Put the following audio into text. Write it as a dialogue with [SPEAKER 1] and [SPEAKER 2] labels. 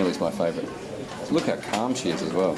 [SPEAKER 1] Millie's my favourite. Look how calm she is as well.